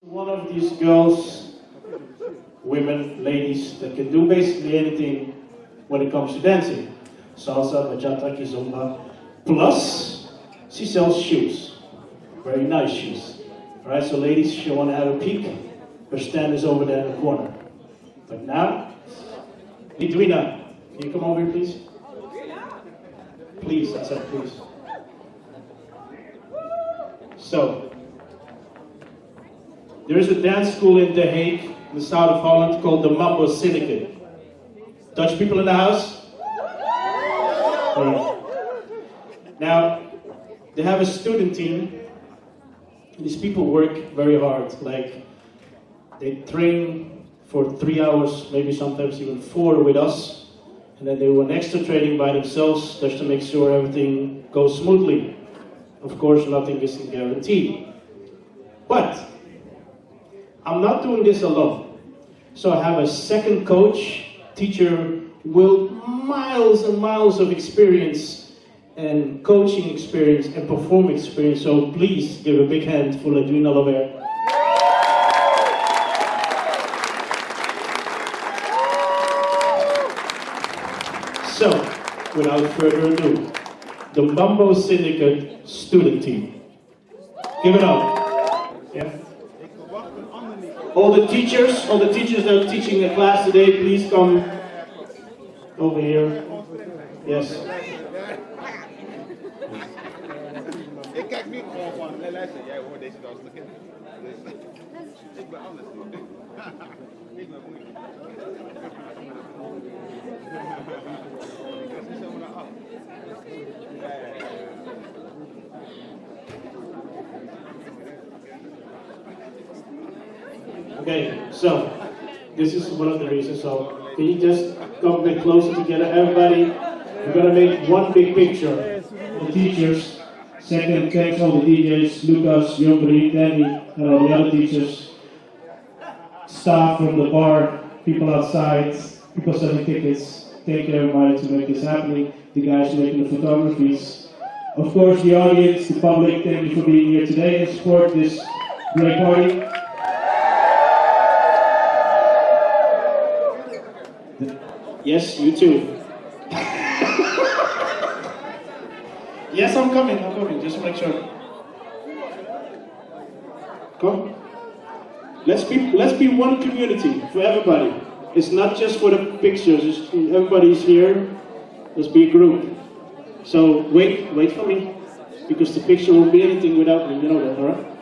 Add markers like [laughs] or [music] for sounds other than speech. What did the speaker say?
One of these girls, women, ladies, that can do basically anything when it comes to dancing. Salsa, bachata, kizomba. Plus, she sells shoes. Very nice shoes. Alright, so ladies, if you want to have a peek, her stand is over there in the corner. But now, Lidwina, can you come over here, please? Please, I said please. So, there is a dance school in The Hague, in the south of Holland, called the Mambo Syndicate. Dutch people in the house? Alright. Now, they have a student team. These people work very hard. Like, they train for three hours, maybe sometimes even four with us. And then they do an extra training by themselves just to make sure everything goes smoothly. Of course, nothing is guaranteed. But I'm not doing this alone. So I have a second coach, teacher with miles and miles of experience and coaching experience and performing experience. So please give a big hand for Lidwina Lovert. So, without further ado, the Mambo Syndicate student team. Give it up. Yeah. All the teachers, all the teachers that are teaching the class today, please come over here. Yes. [laughs] Okay, so this is one of the reasons. So can you just come a bit closer together, everybody? We're gonna make one big picture. The teachers, second, thanks all the DJs, Lucas, Jombri, Danny, and all the other teachers, staff from the bar, people outside, people selling tickets. Thank you everybody to make this happening. The guys making the photographies. Of course, the audience, the public, thank you for being here today and support this great party. Yes, you too. yes, I'm coming, I'm coming, just to make sure. Come. Let's be let's be one community for everybody. It's not just for the pictures, it's, everybody's here. Let's be a group. So wait, wait for me. Because the picture won't be anything without me, you know that, alright?